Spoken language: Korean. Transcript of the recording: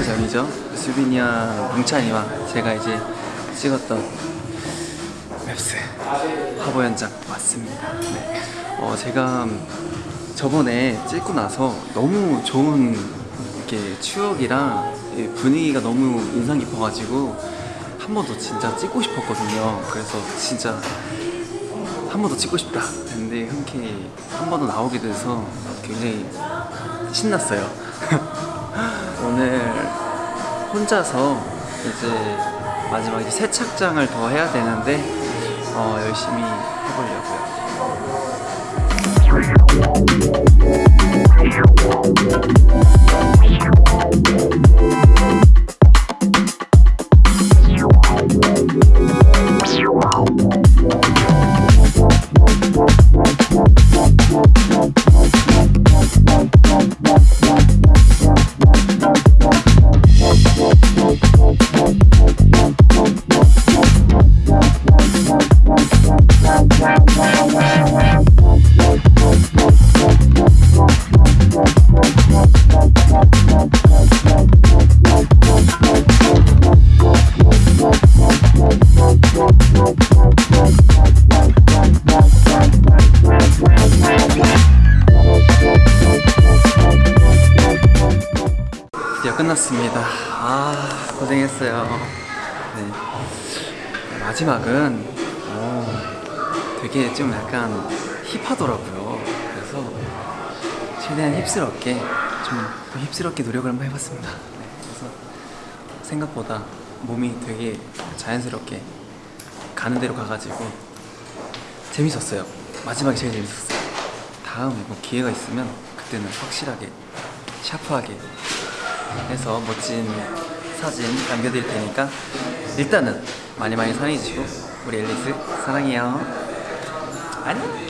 한달 전이죠. 수빈이와 뭉찬이와 제가 이제 찍었던 웹스 화보 현장 왔습니다. 네. 어, 제가 저번에 찍고 나서 너무 좋은 이렇게 추억이랑 이 분위기가 너무 인상 깊어가지고 한 번 더 진짜 찍고 싶었거든요. 그래서 진짜 한 번 더 찍고 싶다 했는데 흔쾌히 한 번 더 나오게 돼서 굉장히 신났어요. 오늘 혼자서 이제 마지막 이제 세착장을 더 해야 되는데 어, 열심히 해보려고요. 드디어 끝났습니다. 아 고생했어요. 네. 마지막은 어, 되게 좀 약간 힙하더라고요. 그래서 최대한 힙스럽게 좀더 힙스럽게 노력을 한번 해봤습니다. 네. 그래서 생각보다 몸이 되게 자연스럽게 가는 대로 가가지고 재밌었어요. 마지막이 제일 재밌었어요. 다음에 뭐 기회가 있으면 그때는 확실하게 샤프하게 해서 멋진 사진 남겨드릴 테니까 일단은 많이 많이 사랑해주시고 우리 앨리스 사랑해요 안녕